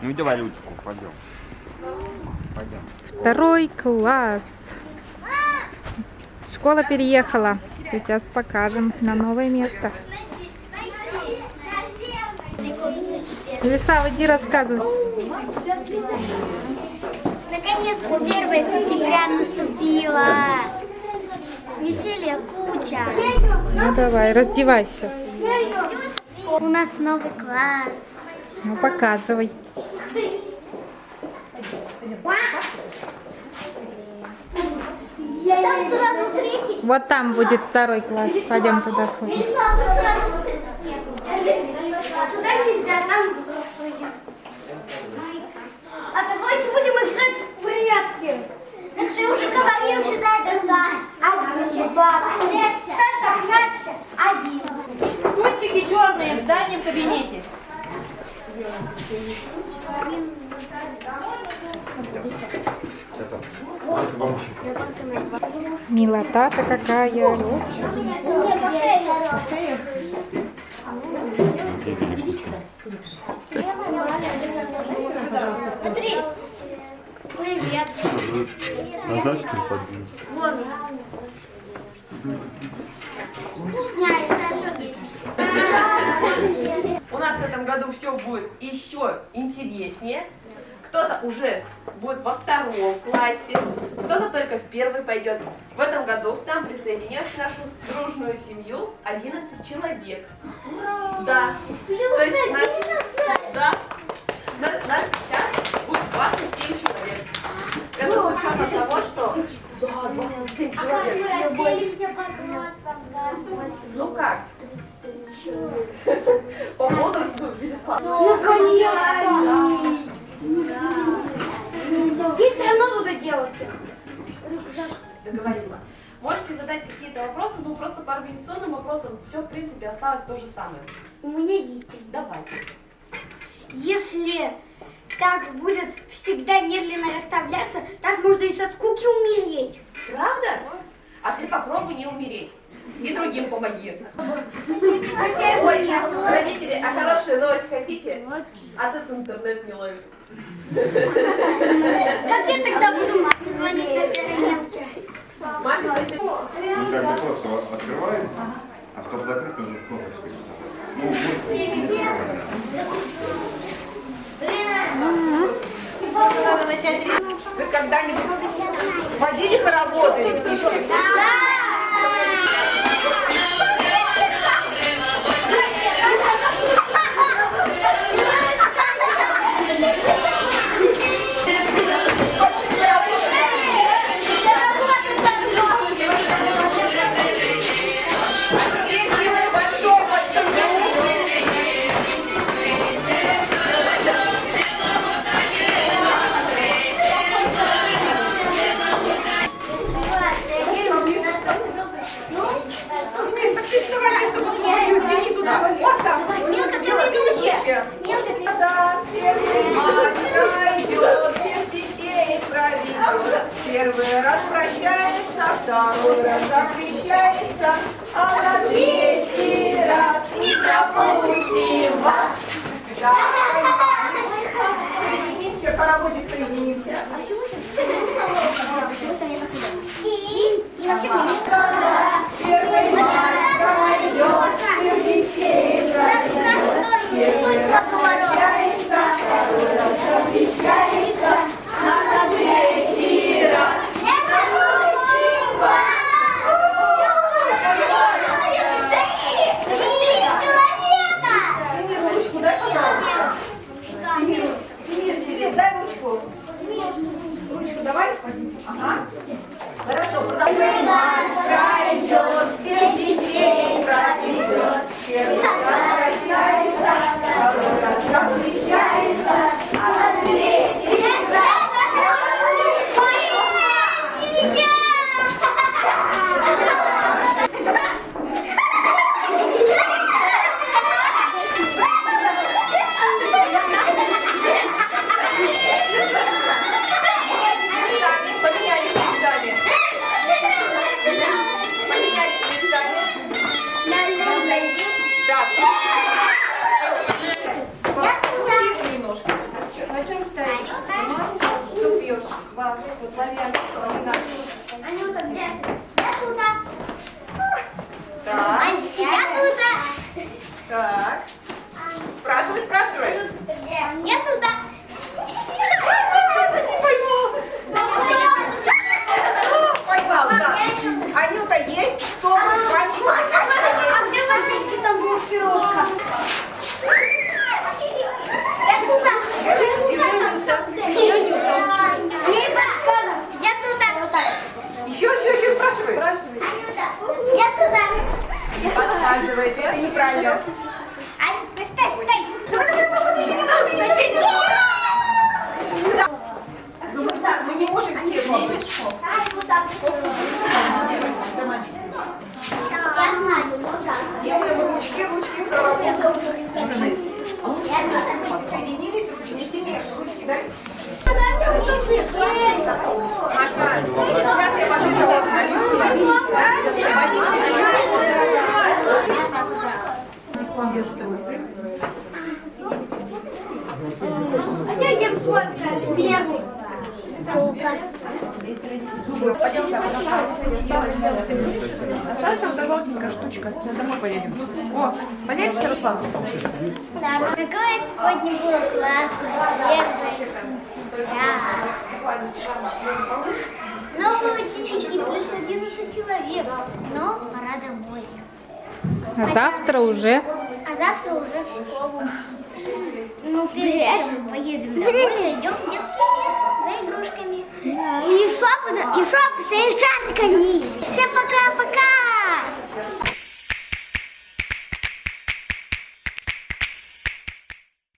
Ну давай ручку, пойдем. Пойдем. Второй класс. Школа переехала. Сейчас покажем на новое место. Лиса, иди рассказывай. Наконец-то 1 сентября наступило. Веселье куча. Ну давай, раздевайся. У нас новый класс. Ну показывай. Там сразу третий. Вот там будет второй класс. Пойдем туда сходим. Туда нельзя, там взрослые. А давайте будем играть в прятки. Так ты уже говорил, считай до ста. Один, два. Саша, прячься. Один. Пунктики черные в заднем кабинете. Милота-то какая. Смотри. Привет. Назад что ли подвинуть? У нас в этом году все будет еще интереснее. Кто-то уже будет во втором классе, кто-то только в первый пойдет. В этом году к нам присоединилась в нашу дружную семью 11 человек. Да. То есть нас, да, на- нас сейчас будет 27 человек. Это с учетом того, что да, 27 А как человек. мы разделимся по классам? да? Ну как? По возрасту, Вячеслав. Наконец-то! И все равно буду делать. Договорились. Можете задать какие-то вопросы, ну просто по организационным вопросам все в принципе осталось то же самое. У меня есть. Давай. Если так будет всегда медленно расставляться, так можно и со скуки умереть. Правда? А ты попробуй не умереть. И другим помоги. Ой, родители, а хорошую новость хотите? А тут интернет не ловит. Как я тогда буду маме звонить на переменке? Маме звонит. Ну как бы просто открывается, а чтобы закрыть, нужно кнопочкой. Ну, вот, не закрывать. Надо начать Вы когда-нибудь водили хороводы, ребятишки? Ведущая. Милка, ты Да, первый мать идет, всех детей проведет. Первый раз прощается, второй раз запрещается, а на третий раз не пропустим вас. Соединимся, хороводик соединимся. И, и вообще еще не надо. Ну, мы- не можем все помнить. Ань, вот так. Да, мальчик. Я знаю, ну да. Делаем ручки, ручки проработали. Я туда. Соединились, ручки не сильнее. Ручки, дай. Маша, сейчас я пойду вот налью тебе. Водички налью. А я ем сладкое сверху. Пойдем там, Осталась там та желтенькая штучка. На домой поедем. О, поедешь, Руслан? Да, какое сегодня было классное, первое сентября. Новые ученики, плюс 11 человек. Но пора домой. А завтра уже А завтра уже в школу. Ну, перед этим поедем домой, зайдем в детский. И шопы, и шопы с шариками. Всем пока-пока!